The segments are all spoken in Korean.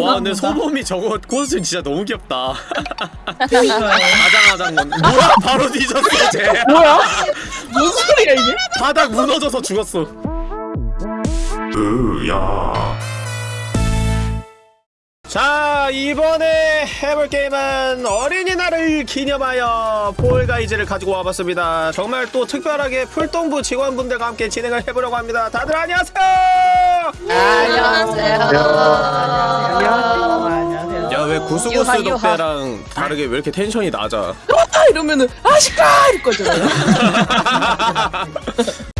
와 근데 소범이 저거 코스튬 진짜 너무 귀엽다. 아장아장 건 뭐야 바로 뒤졌어 쟤 뭐야? 무슨 소리야 이게? 바닥 무너져서 죽었어 자 이번에 해볼 게임은 어린이날을 기념하여 폴가이즈를 가지고 와봤습니다 정말 또 특별하게 풀동부 직원분들과 함께 진행을 해보려고 합니다 다들 안녕하세요 안녕하세요. 안녕하세요. 야왜 구스구스. 덕배랑 다르게 왜 이렇게 텐션이 낮아 아 이러면은 아시까 이럴 거잖아요.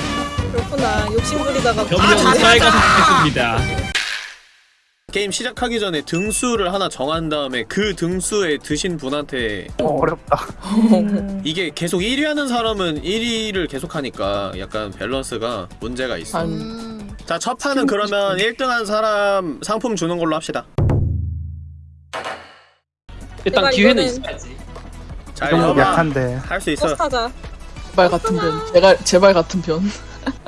그렇구나. 욕심 부리다가 점점 사이가 좋겠습니다. 게임 시작하기 전에 등수를 하나 정한 다음에 그 등수에 드신 분한테 어렵다. 이게 계속 1위 하는 사람은 1위를 계속 하니까 약간 밸런스가 문제가 있어 한 음. 자첫 판은 그러면 1등 한 사람 상품 주는 걸로 합시다 일단 기회는 있어야지. 자 너무 여봐 약한데. 할 수 있어 버스 타자. 제발 같은 편. 제발 제발 같은 편.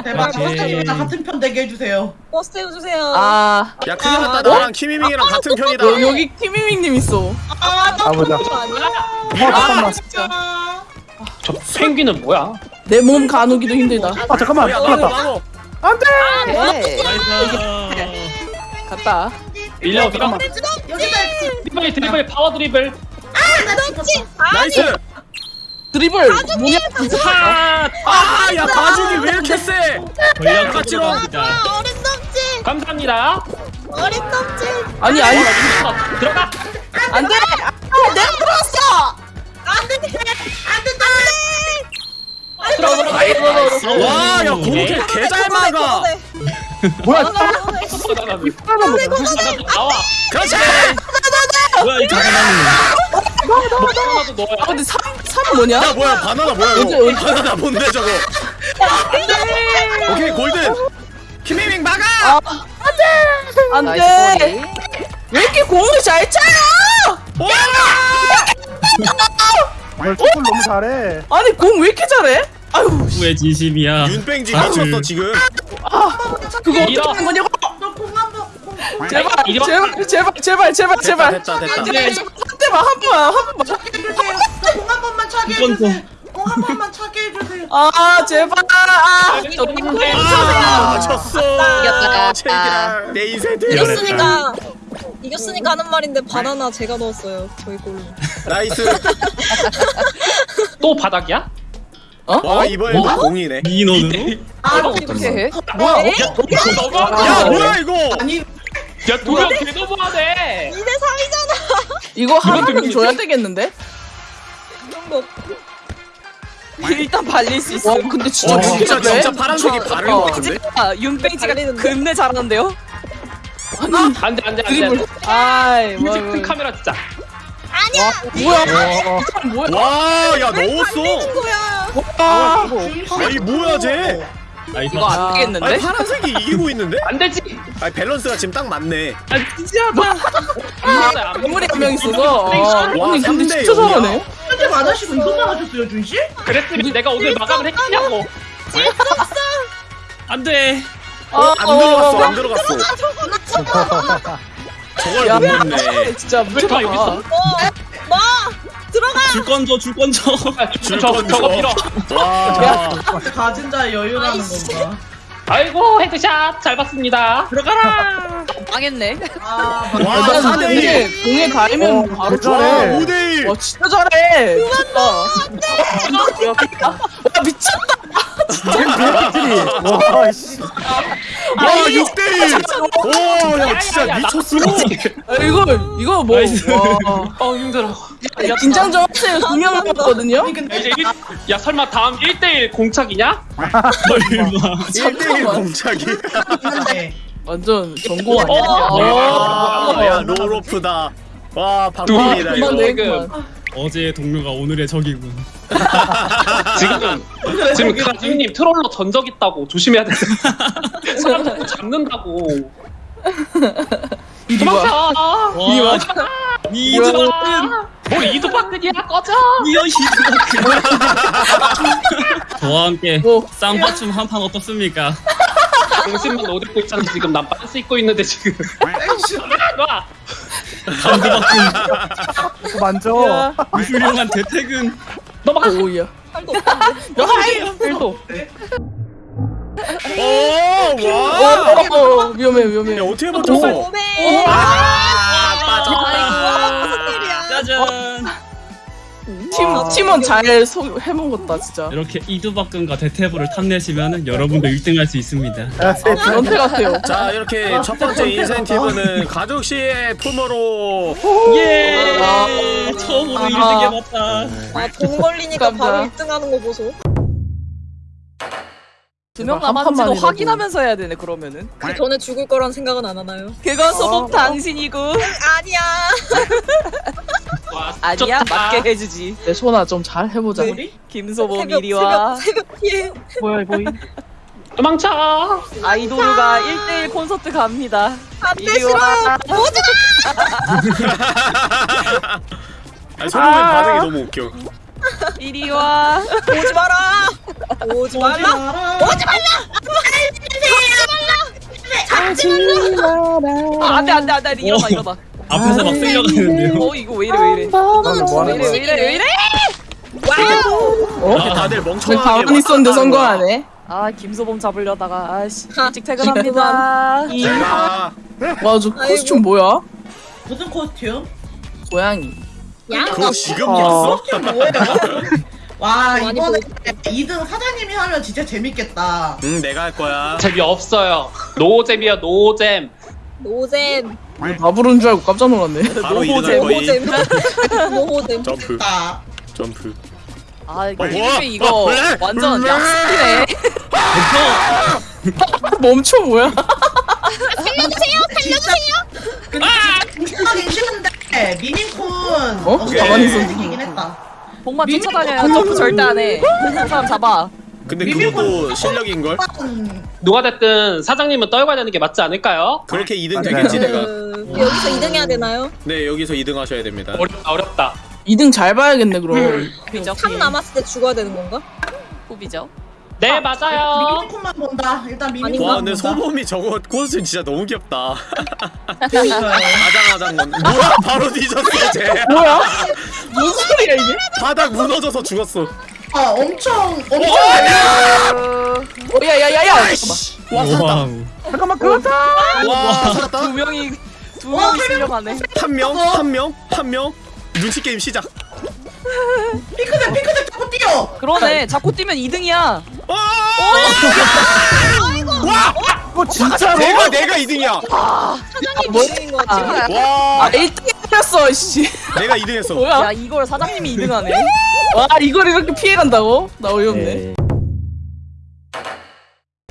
제발 그렇지. 버스타입니다. 같은 편 되게 해주세요. 버스 태워주세요. 아 야 큰일 났다 나랑 키미밍이랑 같은 편이다 여, 여기 키미밍님 있어. 아, 나 아보자. 그거 아니야? 어 잠깐만. 진짜. 저 펭귄은 뭐야? 내 몸 가누기도 힘들다. 아 잠깐만. 야 큰일 나도 났다. 나도 네. 갔다. 밀려 밀어. 여기다 드리블 드리블 파워 드리블. 나이스 드리블 뭐냐? 하. 아야 바죽이 왜 이렇게 세 전략 같이로. 들어갑니다. 어린 놈지. 감사합니다. 어린 놈지. 아니 아니 들어가. 안돼. 아, 내가 들어왔어. 들어가 들어가. 와야 고로케 개잘 막아 뭐야? 나나 나와. 그렇지 뭐야 이 바나나는. 바나나도 넣어야. 아 근데 3 3 뭐냐? 야 뭐야 바나나 뭐야 이거 언제? 바나나 뭔데 저거 오케이 골든 키미밍 막아 안돼. 나이스 꼬리. 왜 이렇게 공을 잘 차요? 널 축구를 너무 잘해. 아니 공 왜 이렇게 잘해? 아유 왜 진심이야? 윤뺑지 아, 미쳤어 그- 지금 그거 이러. 어떻게 한 거냐고? 너 공 한번 공 제발 이러. 제발 제발 제발 제발 제발 됐다 됐다 됐다 네. 한 대만 한 번만 한 번만 해주세요. 공한 번만 차게 이건 또- 해주세요. 공한 번만 차게 해주세요. 아 제발 아 아 졌어 이겼다. 체기라 내 인생 이겼으니까 이겼으니까 하는 말인데 바나나 제가 넣었어요. 저희 골로. 나이스 또 바닥이야? 와 이번엔 뭐? 공이네 민원으로? 아, 어떻게 해? 뭐야 에? 야 뭐야 이거 아니 야 도영 개 너무하네. 2대 3이잖아. 이거 하나는? 줘야 되겠는데? 이런 거 없고. 일단 발릴 수 있어. 와 근데 진짜 와 어떻게 진짜 잘해? 진짜 파란색이 바른 거 같은데 아, 윤뱅지가? 겁내 잘하는데요? 아니 안돼 안 돼 안돼. 드리블 아이 뭐 뮤직 카메라 진짜. 뭐야 어, 뭐야 와 야 넣었어 뭐야? 아 아니 뭐야 쟤나 이스. 이거 안 아니 되겠는데? 파란색이 이기고 있는데 안 되지. 아니 밸런스가 지금 딱 맞네 아 진지하다. 인물이 한명 있어서 아, 와, 아니 근데 진짜. 잘하네 현재 맞으시고 이것만 하셨어요, 준 씨? 그랬으면 내가 오늘 마감을 했겠냐고. 안돼. 어, 안 어, 들어갔어 어, 안 들어갔어 저걸 야, 못 넣네 진짜 왜다 미쳤다 여기 있어? 뭐? 뭐? 들어가. 줄 건져 줄 건져. 줄저 건져. 저거 밀어. 와 가진 자의 여유라는 아이씨. 건가. 아이고 헤드샷 잘 봤습니다. 들어가라. 망했네. 아, 와, 나사 근데 대 일. 공에 가면 어, 바로 잘해. 5대1 와 진짜 잘해 미쳤다 와 미쳤다 와 씨. 와 6대1 오 야 진짜 미쳤어 아, 이거 이거 뭐. 와. 어 힘들어. 긴장 좀 하세요. 두명 남았거든요. 이제 일, 야 설마 다음 1대1 공착이냐? 설마. 1대1 공착이 네. 완전 전공 어? 아니야? 와, 야 롤오프다 와 그만 이거 내 지금. 그만. 어제의 동료가 오늘의 적이군. 지금 지금 가진님 트롤러 전적 있다고 조심해야 돼. 사람 자꾸 잡는다고. 도망쳐. 와, 니 이두박근, 뭐 이두박근이야 꺼져. 니어 이두박근. 저와 함께 뭐. 쌍바춤 한 판 어떻습니까? 정신만 옷 입고 있잖아 지금 난 빤스 입고 있는데 지금. 놔. 강두박근, 또 만져. 야. 훌륭한 대퇴근. 넘어가. 오야. 팔도 없는데. 오와 어, 어, 위험해 위험해. 야 어떻게 버텼어 오메. 아 빠졌다. 짜잔. 팀 팀원 잘 소, 해먹었다 진짜. 이렇게 이두박근과 대퇴부를 탐내시면 여러분도 1등 할 수 있습니다. 야, 세, 연태 같아요. 자 이렇게 첫 번째 인센티브는 가족 시의 품으로 예! 처음으로 아하. 1등 해봤다. 아돈 걸리니까 바로 감사합니다. 1등 하는 거 보소. 두명한 남았는지도. 확인하면서 해야 되네 그러면은. 그 전에 죽을 거란 생각은 안 하나요? 그건 소복 당신이고 아니야. 와, 아니야 좋다. 맞게 해주지. 내 소나 좀 잘 해보자. 우리 김소범 새벽 이리 와. 새벽 새벽 피해. 뭐야 보이? 도망쳐. 아이돌과 1대1 콘서트 갑니다. 안돼 이리 싫어요. 와. 오지 아니 소범의 반응이 너무 웃겨 이리 와. 마. 오지 마라. 오지 말라. 오지 아, 안돼 안돼 안돼 일어나 일어나. 앞에서 막 쓸려가는데요. 어 이거 왜 이래 왜 이래. 너는 뭐왜 하는 이래 거야? 왜 이래 왜 이래. 어? 이렇게 다들 저 멍청하게 가만히 있었는데 왔다 갔다 하는 선거하네. 아 김소범 잡으려다가 아씨 하, 일찍 퇴근합니다. 거야. 와저 코스튬 뭐야? 무슨 코스튬? 고양이. 양. 그거 지금 어. 였어? 코스튬 뭐예요? 와 많이 이번에 2등 사장님이 하면 진짜 재밌겠다. 응 내가 할 거야 재미없어요. 노잼이야 노잼. 노잼. 다 부른 줄 알고 깜짝 놀랐네. 바로 2등 할 노잼. 거임 노잼. 노잼. 점프 나 점프 아 이거 어, 이 뭐야? 이거 어? 완전 음. 약속이네. 멈춰 뭐야? 하기 싫은데 미민쿤 어? 가만히 있었는데. 이긴 했다. 복만 쫓아다녀요. 점프 절대 안 해. 그 사람 잡아. 근데 그것도 실력인걸? 음, 누가 됐든 사장님은 떨궈야 되는 게 맞지 않을까요? 그렇게 2등 되겠지 내가 그, 여기서 2등 해야 되나요? 네 여기서 2등 하셔야 됩니다 어렵다 어렵다. 2등 잘 봐야겠네 그럼. 후비죠. 3 남았을 때 죽어야 되는 건가? 후비죠. 네 맞아요. 미민쿤만 본다. 일단 미민쿤만 와 근데. 소범이 저거 코스튬 진짜 너무 귀엽다. 아장아장 건 뭐야 바로 뒤졌어 쟤 뭐야? 무슨 소리야 이게? 바닥 무너져서 죽었어 아 엄청 엄청 어, 야야야야! 와 살았다 wow. 잠깐만 그렇다. 와 살았다 두 명이 두 명이 실려가네. 한명한명한명 눈치 게임 시작 핑크색 핑크색 자꾸 뛰어. 그러네. 자꾸 뛰면 2등이야. 어 진짜로? 내가 내가 2등이야 사장님 뭐? 2등인 거 같아. 와아 1등 했어 씨. 내가 2등 했어 뭐야? 야 이걸 사장님이 2등 하네. 와 이걸 이렇게 피해간다고? 나 어이없네.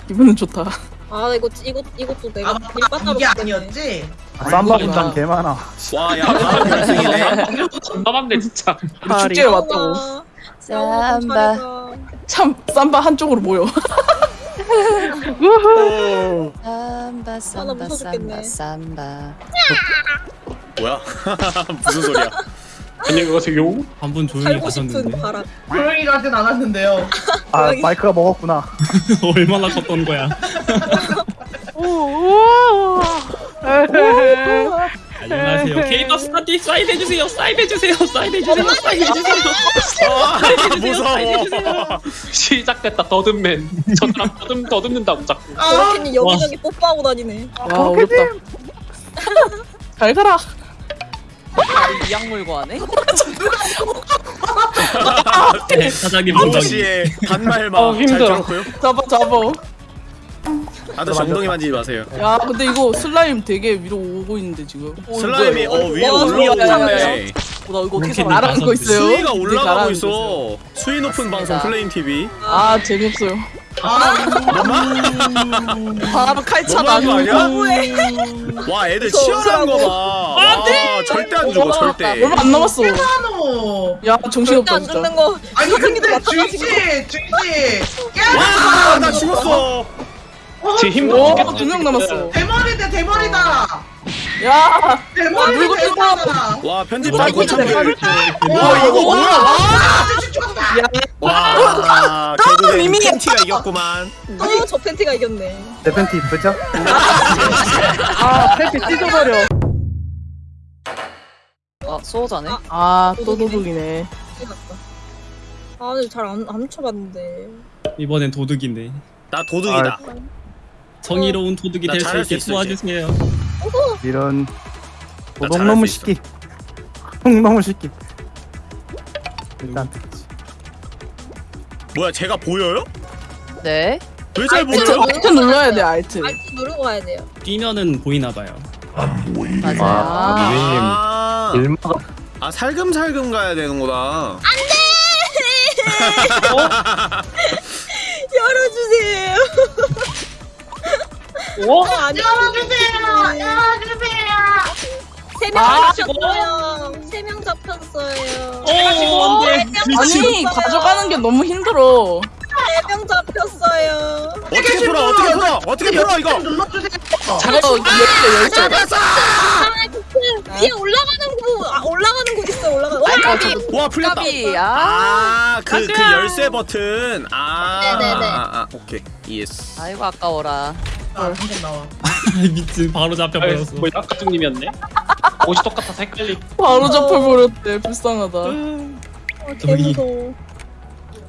기분은 좋다. 아 이거 이거 이것도 내가 아 이게. 아니었지? 쌈바 분장 개 많아. 와야 바로 결승이네 존나 많네 진짜. 축제에 왔다고. 쌈바. 쌈바. 참 쌈바 한쪽으로 모여. 아, 나 무서워 죽겠네. 삼바. 뭐야 무슨 소리야 안녕하세요. 한 분 조용히 살고 싶은 가셨는데 바람. 조용히 가진 않았는데요. 아 마이크가 먹었구나. 얼마나 컸던 거야. 안녕하세요. 케이팝 스타티 사인 해주세요. 사인 해주세요. 사인 해주세요. 사인 해주세요. 아 무서워 시작됐다 더듬맨. 저 사람 더듬 더듬는다고 자꾸. 저렇게는 여기저기 뽀뽀하고 다니네. 와 어렵다. 잘 가라. 이악 물고 하네. 네, 사장님 엉덩이. 동시에 단말만 어, 잘 힘들어. 들었고요 잡아 잡아. 아저씨 엉덩이 만지지 마세요 야 근데 이거 슬라임 되게 위로 오고 있는데 지금. 어, 슬라임이 어? 위에 올라오고 야, 야, 있네 나 이거 어떻게 이렇게? 잘하는 거 있어요? 수위가 되게 올라가고 있어. 거 수위 높은 맞습니다. 방송 플레임 TV. 아 재미없어요. 바로 칼차 너무한 거 나누고. 아니야? 와 애들 치열한 거 봐. 와 절대 안 죽어 절대. 얼마 안 남았어. 야 절대 정신없다 안 진짜. 죽는 거. 아니 근데 마찬가지고. 중시 중시 와, 깨. 나 죽었어. 지금 힘들어 오, 죽겠어, 두명 지금. 남았어. 대머리다 대머리다. 야, 대머리다 물고 대머리다. 와 편집자 뭐, 고참들. 와와 이거 뭐야? 아, 죽었다. 와 결국엔 미미. 팬티가 이겼구만. 또저 팬티가 이겼네. 내 팬티 이쁘죠? 아 팬티 찢어버려 어, 수호자네. 아또 도둑이네. 아, 근데 잘안 안 쳐봤는데. 이번엔 도둑인데 나 도둑이다. 정의로운 도둑이 나될수 있게 도와주세요. 이런 잘할 수 시끼 도둑놈의 시끼 일단 듣지 뭐야 제가 보여요? 네. 왜 잘 보여요? 알트 눌러야 돼 알트. 알트 누르고 가야 돼요. 뛰면은 보이나 봐요. 맞아요. 아, 일마가 아 살금살금 가야 되는구나. 열어주세요. 어? 아니, 열어주세요. 열어주세요. 세명 아, 잡혔어요. 세명 잡혔어요. 오, 안돼. 아니 가져가는 게 너무 힘들어. 세명 잡혔어요. 어떻게 풀어? 어떻게 풀어? 어떻게 풀어 이거? 눌러주세요. 이거 열쇠 열쇠. 아, 그 위에 올라가는 곳, 아, 올라가는 곳 있어, 올라가는. 아, 와, 저도 와 풀렸다. 까비. 아. 아그 그 열쇠 버튼. 아, 네네네. 아, 아 오케이 이해했어. 아이고 아까워라. 아, 한번 나와. 미친 바로 잡혀버렸어. 뭐 아까중님이었네. 옷이 똑같아서 헷갈리. 바로 잡혀버렸대. 불쌍하다. 아, 개 무서워.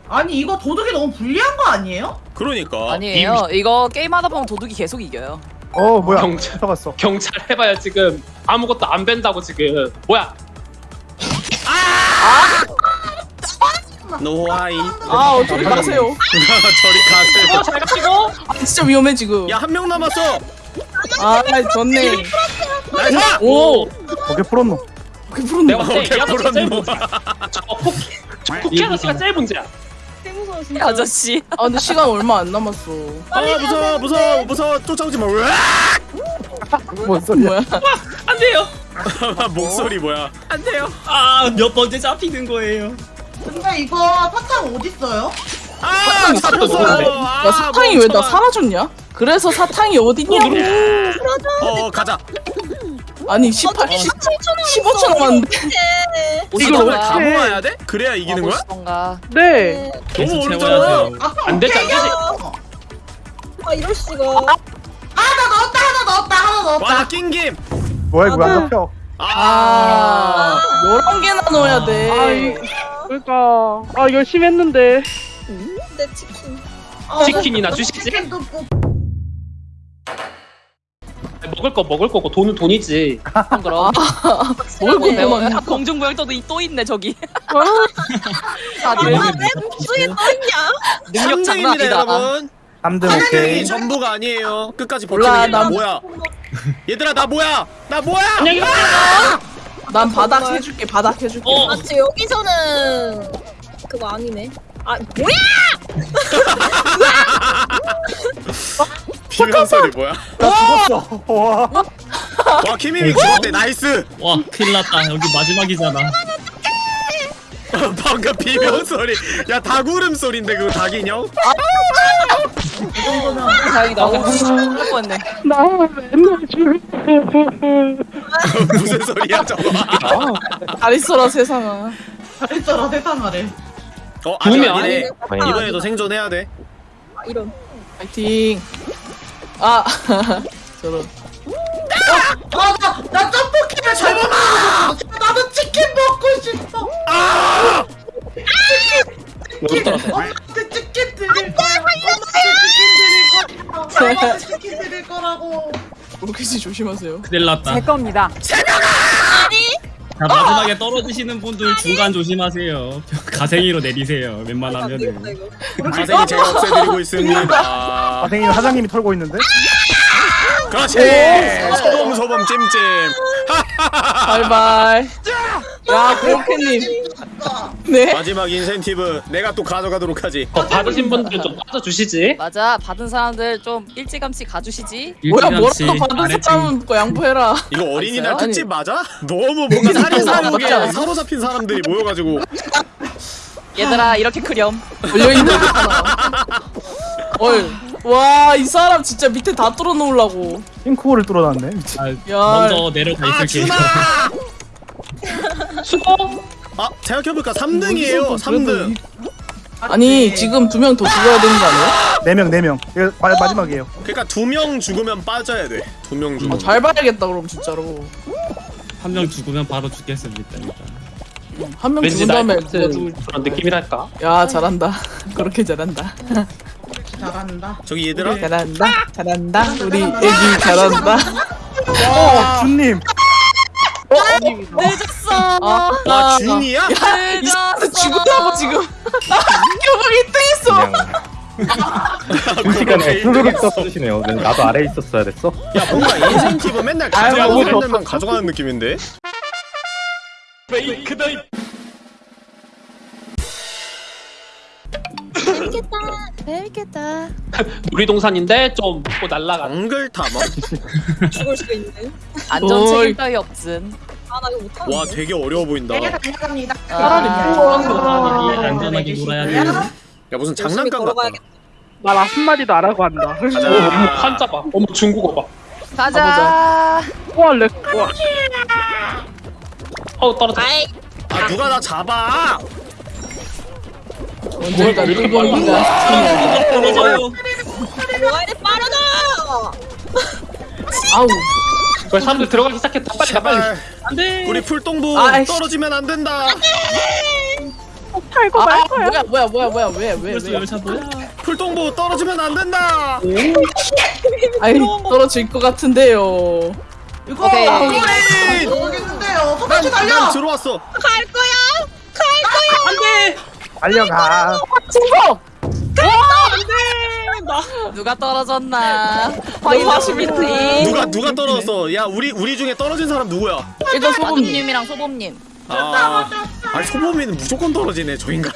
아니 이거 도둑이 너무 불리한 거 아니에요? 그러니까. 아니에요. 이거 게임하다 보면 도둑이 계속 이겨요. 어 뭐야 경찰. 들어갔어 경찰 해봐야 지금 아무것도 안 벤다고 지금. 뭐야? 노하이. 아 어떻게 가세요? 저리 가세요. 잘 가시고. 아 진짜 위험해 지금. 야 한 명 남았어. 아 좋네. nice. 오. 어깨 풀었노 그게 푸른 내가. 문제야. 저 쿠키, 아저씨가 제일 문제야. 개 무서워, 진짜. 아저씨. 아 근데 시간 얼마 안 남았어. 아 무서워 무서워 무서워 쫓아오지 마. 뭔 소리야 뭐야? 안 돼요. 목소리 뭐야? 안 돼요. 아 몇 번째 잡히는 거예요. 근데 이거 사탕 어디 있어요? 아 잡혔어. 아, 야 사탕이 왜 나. 사라졌냐? 그래서 사탕이 어딨냐고. 어 가자. 아니 18, 10, 15초 남았는데. 이걸. 오늘 다 모아야 돼? 그래야 이기는 거야? 오시던가. 네. 계속 너무 채워야 어렵잖아. 돼요. 안 되지, 안 되지. 아, 이럴 수가. 하나 넣었다 하나 넣었다 하나 넣었다. 와나 낑김. 뭐야 이거 안 잡혀 아, 11개나 넣어야 돼. 그러니까 아 열심히 했는데 내 치킨. 치킨이나 주시지. 치킨도 꼭 먹을 거 먹을 거고 돈은 돈이지. 그럼. 뭘 네. 어, 공중부양도도 이- 또 있네 저기. 아, 다들 왜 목소리 떠있냐? 능력 장난 3등입니다 아니다. 여러분. 3등 이 오케이 전부가 아니에요. 끝까지 버티는 게나 나- 뭐야? 얘들아 나 뭐야? 나 뭐야? 안녕히 가세요. 난 바닥 해줄게, 바닥 해줄게. 어. 아, 지금 여기서는 그거 아니네. 아, 뭐야? 비명 소리 뭐야? 나 죽었어 와와 키미미 죽었대 nice. 와 큰일 났다. 여기 마지막이잖아. 방금 비명 소리. 야 닭울음 소리인데 그거 닭인형? 다행이다. 죽을 뻔했네. 나 맨날 죽을 무슨 소리야 저거? 잘 있어라, 세상아. 잘했더라 세상아래. 어 아니 죽으면 아니네. 아니네. 이번에도 생존해야 돼. 아, 이런. 파이팅. 아, 저런. 아나나 떡볶이를 잘못 먹었어. 나도 치킨 먹고 싶어. 엄마한테 치킨 드릴 거야. 엄마한테 치킨 드릴 거야. 엄마한테 치킨 드릴 거라고. 모르겠지, 조심하세요. 큰일 났다. 겁니다 자 마지막에 떨어지시는 분들 중간 조심하세요. 가생이로 내리세요. 아, 안 웬만하면은. 이거. 가생이 제가 없애드리고 있습니다. 선생님 사장님이 털고 있는데 그렇지. 소범 소범 찜찜. 바이바이. 야 고로케님. 네. 마지막 인센티브 내가 또 가져가도록 하지 어, 받으신 분들 좀 빠져주시지. 맞아 받은 사람들 좀 일찌감치 가주시지 뭐야 일찌감치 뭐라도 받은. 사람은 그 양보해라. 이거 어린이날? 특집 맞아? 너무 뭔가 살인사욕에? 사로잡힌 사람들이 모여가지고 얘들아 이렇게 크렴 걸려 있는 거잖아. 어이. 와이 사람 진짜 밑에 다 뚫어 놓으려고. 싱크홀을 뚫어 놨네. 미친. 아, 야. 먼저 내려가 아 있을게요. 준아! 수고. 아 생각해보니까 3등이에요 3등 아니 지금 두 명 더 죽어야 되는 거 아니야? 네 명, 네 명. 이거 마- 마지막이에요. 그러니까 두 명 죽으면 빠져야 돼두 명 죽으면 아, 잘 봐야겠다 그럼 진짜로. 한 명 죽으면 바로 죽겠습니다. 일단. 한명 왠지 죽은 나 다음에 죽을 그런 느낌이랄까. 야 잘한다. 그렇게 잘한다. 잘한다. 저기 얘들아 잘한다. 잘한다. 우리 애기 잘한다. 어, 준님. 늦었어 아, 와 준이야? 야, 이 사람 죽으라고 지금. 교복 1등했어. 순식간에 후루룩 써주시네요. 나도 아래에 있었어야 됐어. 야 뭔가 인센티브 맨날 가져가고. 맨날만 가져가는 느낌인데 재밌겠다. 재밌겠다 놀이동산인데 좀 먹고 날라가. 엉글타마? 죽을 수도 있네. 안전 어이. 책임 따위 없음 아나 이거 못하는데. 와 되게 어려워 보인다 내가 달려갑니다. 차라리 아, 안전하게 놀아야 돼요. 야 무슨 장난감 같다 걸어가야겠다. 말 한마디도 안 하고 한다. 어머 한자 봐. 어머 중국어 봐. 가자 와, 렉. 와. 어 떨어져. 아이 아 누가 나 잡아 왜 이렇게 늙은이가 떨어져요. 뭐가 이래 빠르다. 아우 왜 사람들 들어가기 시작했다. 빨리 가 빨리. 안돼. 우리 풀동부 아이씨. 떨어지면 안 된다 탈거 아, 말 거야. 뭐야 뭐야 뭐야 뭐야 왜 왜 벌써 왜? 열차 뭐야? 풀동부 떨어지면 안 된다 아이 떨어질 것 같은데요. 이거 오케이. 모르겠는데요. 난 달려. 들어왔어 갈 거야. 갈 거야. 안돼. 달려가. 친구 누가 떨어졌나? 확인하십니까 누가 누가 떨어졌어? 야 우리 우리 중에 떨어진 사람 누구야? 일단 소금님. 마두님이랑 소범님. 아. 아니 소범이는 무조건 떨어지네 저 인간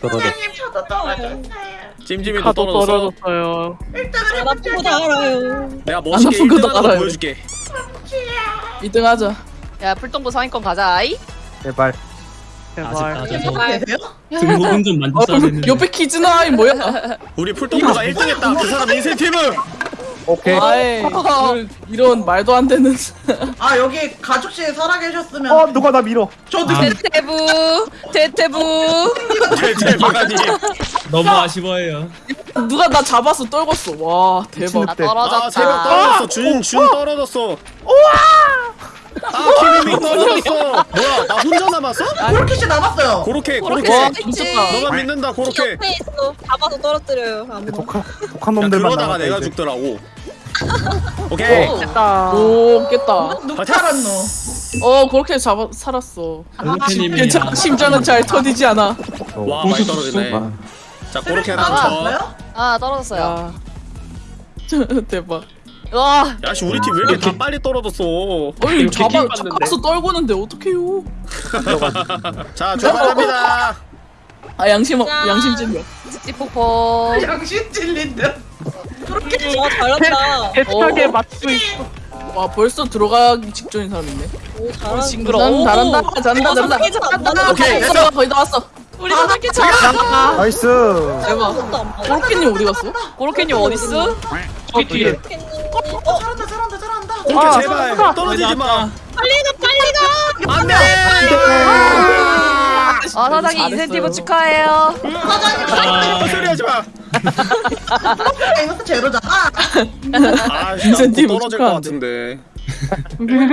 떨어져. 사장님 저도 떨어졌어요. 찜찜이도 떨어졌어? 떨어졌어요. 일단은 안 아픈 거다 알아요. 내가 멋있게 아픈 것도 1등 하는 거 알아요. 보여줄게. 1등 하자. 야 풀동부 상위권 가자 아이 제발. 아직 제발. 등록은 좀 어, 만졌어야 되는데. 옆에 키즈나이 뭐야? 우리 풀동부가 1등 했다 그 사람 인센티브 오케이. 아이 이런, 이런 말도 안 되는. 아 여기 가족실 살아계셨으면 어, 누가 나 밀어. 저도 아. 대테부 대테부 대박아니 너무 아쉬워해요. 누가 나 잡아서 떨궜어. 와 대박. 나 늑대. 아 떨어졌다 떨어졌어 준 준 떨어졌어 우와 아 키미미 떨어졌어 뭐야 나 혼자 남았어? 그렇게 씨 남았어요. 고로케 고로케 와. 미쳤다. 너만 믿는다 고로케 옆에 있어. 잡아서 떨어뜨려요. 아무나. 독한, 독한 야, 놈들만 그러다가 내가. 죽더라고 오케이 오. 됐다. 오 깼다. 살았노? 어 그렇게 잡아 살았어. 루테님이랑 괜찮아 심장은 잘 터지지 않아. 와 많이 떨어지네 아, 자 고로케 아, 하나? 아 떨어졌어요 야 대박. 와 야씨 우리 팀 왜 이렇게 다 빨리 떨어졌어 이거 잡아? 잡아서 떨구는데 어떡해요? 자 출발합니다 아 양심 자. 양심 찔려. 찌찌폭폭 양심 찔린데. 와 잘한다. 대차게 어. 맞고 있어. 와 벌써 들어가기 직전인 사람 있네. 오 잘한다. 징그러워 잘한다 잘한다 잘한다 잘안 맞는 오케이, 다 거의 다 왔어. 우리 사장님 잘 nice. 대박. 것도 안 맞아. 고로케님 어디 갔어? 고로케님 어딨어? 저기 뒤에. 어 잘한다 잘한다 잘한다. 고로케 아, 제발 아, 떨어지지 마 빨리 가 빨리 가. 안돼 아 사장님 잘했어요. 인센티브 축하해요 아, 소리 하지 마. 이것도 제로잖아. 아, 인센티브 떨어질 것 같은데.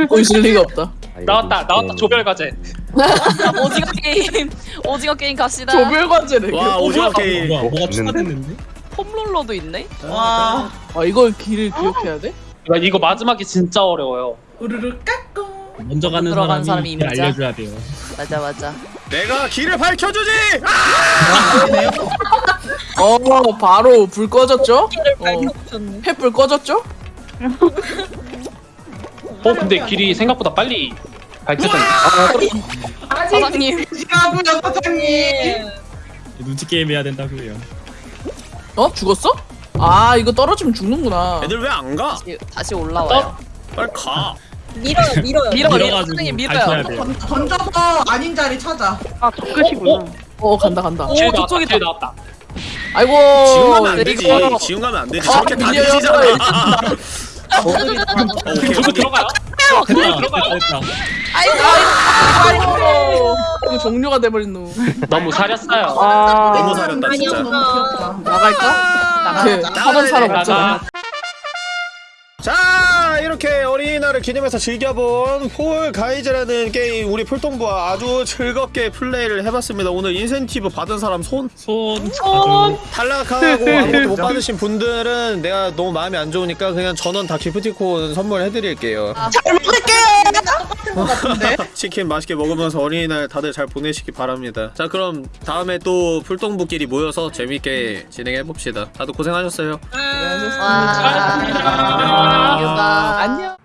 보실 리가 없다. 나왔다 나왔다 조별 과제. 오징어 게임 오징어 게임 갑시다 조별 과제래. 와, 오징어 어, 게임. 뭐가? 추가됐는데? 폼롤러도 있네 와 아 이걸 길을 기억해야 돼? 야, 이거 마지막이 진짜 어려워요. 우르르 깎고. 먼저 가는 사람이, 사람이 길 임자. 알려줘야 돼요. 맞아 맞아 내가 길을 밝혀주지. 어 바로 불 꺼졌죠? 어. 횃불 꺼졌죠? 어 근데 길이 생각보다 빨리 발전기. 사장님. 지가고요 사장님. 눈치 게임 해야 된다고요. 어 죽었어? 아 이거 떨어지면 죽는구나. 애들 왜 안 가? 다시- 다시 올라와요. 빨리 가. 밀어요 밀어요. 밀어, 밀어. 밟혀야 밀어요. 던- 던져서 아닌 자리 찾아. 아, 저 끝이구나. 어 간다 간다. 길 나왔다. 저쪽이다. 길 나왔다. 아이고. 지금 가면 안 되지. 이거- 지금 가면 안 되지. 어, 저렇게 다. 되시잖아. 저거 들어가요? 됐다, 들어가요? 됐다, 됐다. 아이고. 이거 종료가 돼버린 놈. 너무 사렸어요. 아, 너무 사렸다 진짜. 너무. 나갈까? 그 하던 사람 없잖아. 나가. 자 이렇게 어린이날을 기념해서 즐겨본 폴 가이즈라는 게임 우리 풀동부와 아주 즐겁게 플레이를 해봤습니다 오늘 인센티브 받은 사람 손 손. 손. 탈락하고 아무것도 못 받으신 분들은 내가 너무 마음이 안 좋으니까 그냥 전원 다 기프티콘 선물해드릴게요 똑같은 것 같은데? 치킨 맛있게 먹으면서 어린이날 다들 잘 보내시기 바랍니다. 자 그럼 다음에 또 풀동부끼리 모여서 재밌게 진행해봅시다. 다들 고생하셨어요. 네, 고생하셨습니다. 안녕.